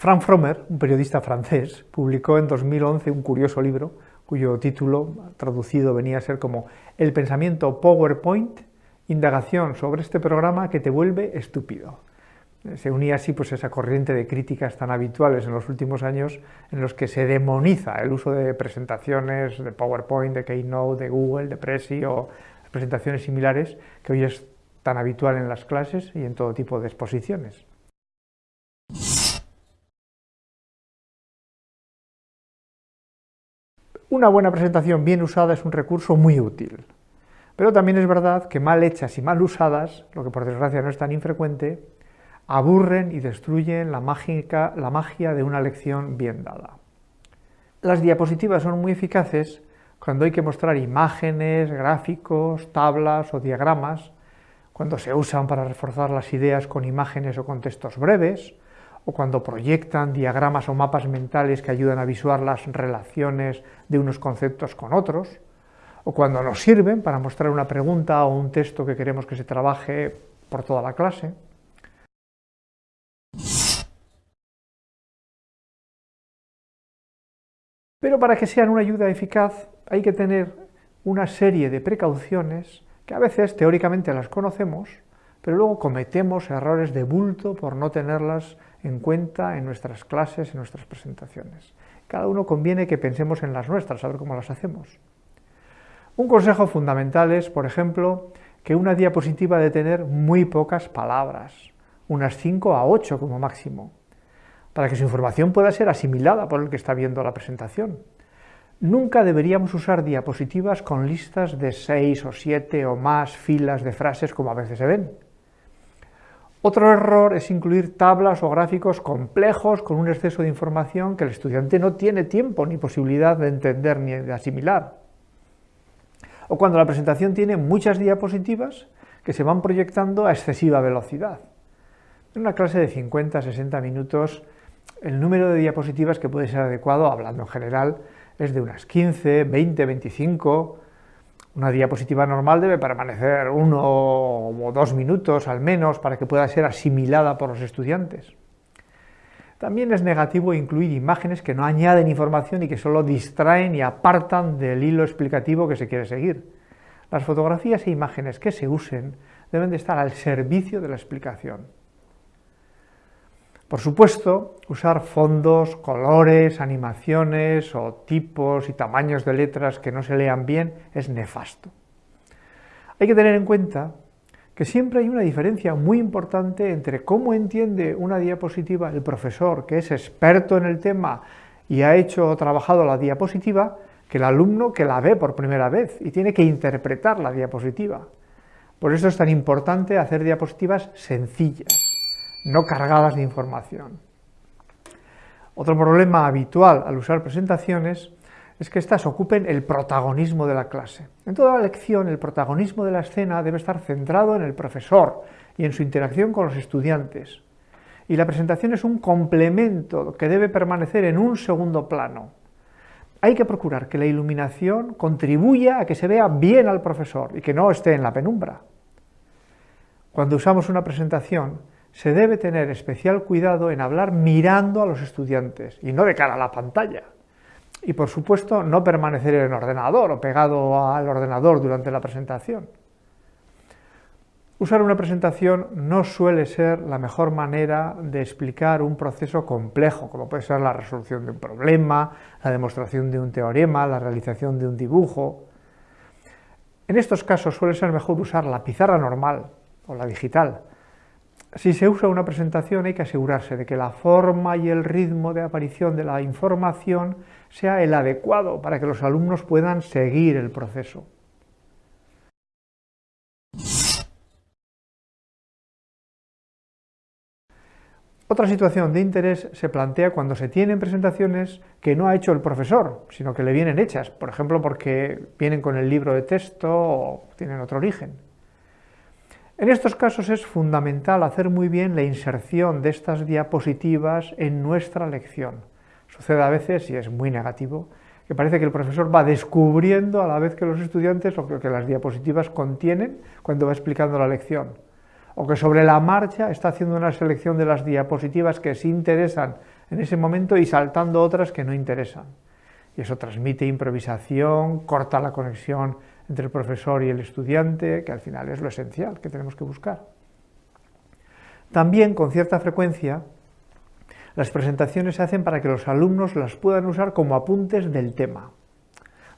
Frank Frommer, un periodista francés, publicó en 2011 un curioso libro cuyo título traducido venía a ser como El pensamiento PowerPoint, indagación sobre este programa que te vuelve estúpido. Se unía así pues esa corriente de críticas tan habituales en los últimos años en los que se demoniza el uso de presentaciones de PowerPoint, de Keynote, de Google, de Prezi o presentaciones similares que hoy es tan habitual en las clases y en todo tipo de exposiciones. Una buena presentación bien usada es un recurso muy útil, pero también es verdad que mal hechas y mal usadas, lo que por desgracia no es tan infrecuente, aburren y destruyen la, magia de una lección bien dada. Las diapositivas son muy eficaces cuando hay que mostrar imágenes, gráficos, tablas o diagramas, cuando se usan para reforzar las ideas con imágenes o con textos breves, o cuando proyectan diagramas o mapas mentales que ayudan a visuar las relaciones de unos conceptos con otros, o cuando nos sirven para mostrar una pregunta o un texto que queremos que se trabaje por toda la clase. Pero para que sean una ayuda eficaz hay que tener una serie de precauciones que a veces teóricamente las conocemos, pero luego cometemos errores de bulto por no tenerlas en cuenta en nuestras clases, en nuestras presentaciones. Cada uno conviene que pensemos en las nuestras, a ver cómo las hacemos. Un consejo fundamental es, por ejemplo, que una diapositiva debe tener muy pocas palabras, unas 5 a 8 como máximo, para que su información pueda ser asimilada por el que está viendo la presentación. Nunca deberíamos usar diapositivas con listas de 6 o 7 o más filas de frases como a veces se ven. Otro error es incluir tablas o gráficos complejos con un exceso de información que el estudiante no tiene tiempo ni posibilidad de entender ni de asimilar. O cuando la presentación tiene muchas diapositivas que se van proyectando a excesiva velocidad. En una clase de 50-60 minutos, el número de diapositivas que puede ser adecuado, hablando en general, es de unas 15, 20, 25, una diapositiva normal debe permanecer uno o dos minutos al menos para que pueda ser asimilada por los estudiantes. También es negativo incluir imágenes que no añaden información y que solo distraen y apartan del hilo explicativo que se quiere seguir. Las fotografías e imágenes que se usen deben de estar al servicio de la explicación. Por supuesto, usar fondos, colores, animaciones o tipos y tamaños de letras que no se lean bien es nefasto. Hay que tener en cuenta que siempre hay una diferencia muy importante entre cómo entiende una diapositiva el profesor, que es experto en el tema y ha hecho o trabajado la diapositiva, que el alumno que la ve por primera vez y tiene que interpretar la diapositiva. Por eso es tan importante hacer diapositivas sencillas no cargadas de información. Otro problema habitual al usar presentaciones es que éstas ocupen el protagonismo de la clase. En toda la lección, el protagonismo de la escena debe estar centrado en el profesor y en su interacción con los estudiantes. Y la presentación es un complemento que debe permanecer en un segundo plano. Hay que procurar que la iluminación contribuya a que se vea bien al profesor y que no esté en la penumbra. Cuando usamos una presentación, se debe tener especial cuidado en hablar mirando a los estudiantes y no de cara a la pantalla. Y por supuesto no permanecer en el ordenador o pegado al ordenador durante la presentación. Usar una presentación no suele ser la mejor manera de explicar un proceso complejo, como puede ser la resolución de un problema, la demostración de un teorema, la realización de un dibujo. En estos casos suele ser mejor usar la pizarra normal o la digital, si se usa una presentación hay que asegurarse de que la forma y el ritmo de aparición de la información sea el adecuado para que los alumnos puedan seguir el proceso. Otra situación de interés se plantea cuando se tienen presentaciones que no ha hecho el profesor, sino que le vienen hechas, por ejemplo porque vienen con el libro de texto o tienen otro origen. En estos casos es fundamental hacer muy bien la inserción de estas diapositivas en nuestra lección. Sucede a veces, y es muy negativo, que parece que el profesor va descubriendo a la vez que los estudiantes lo que las diapositivas contienen cuando va explicando la lección, o que sobre la marcha está haciendo una selección de las diapositivas que sí interesan en ese momento y saltando otras que no interesan. Eso transmite improvisación, corta la conexión entre el profesor y el estudiante, que al final es lo esencial que tenemos que buscar. También, con cierta frecuencia, las presentaciones se hacen para que los alumnos las puedan usar como apuntes del tema.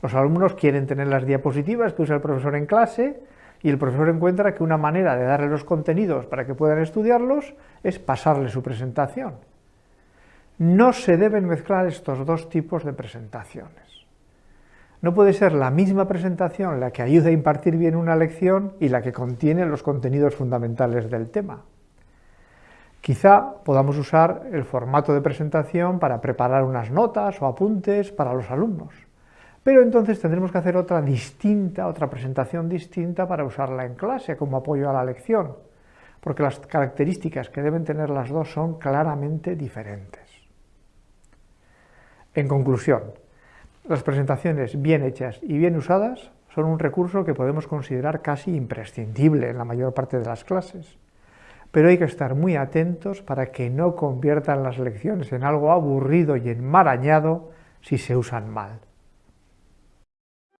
Los alumnos quieren tener las diapositivas que usa el profesor en clase y el profesor encuentra que una manera de darle los contenidos para que puedan estudiarlos es pasarle su presentación. No se deben mezclar estos dos tipos de presentaciones. No puede ser la misma presentación la que ayuda a impartir bien una lección y la que contiene los contenidos fundamentales del tema. Quizá podamos usar el formato de presentación para preparar unas notas o apuntes para los alumnos, pero entonces tendremos que hacer otra distinta, otra presentación distinta para usarla en clase como apoyo a la lección, porque las características que deben tener las dos son claramente diferentes. En conclusión, las presentaciones bien hechas y bien usadas son un recurso que podemos considerar casi imprescindible en la mayor parte de las clases pero hay que estar muy atentos para que no conviertan las lecciones en algo aburrido y enmarañado si se usan mal.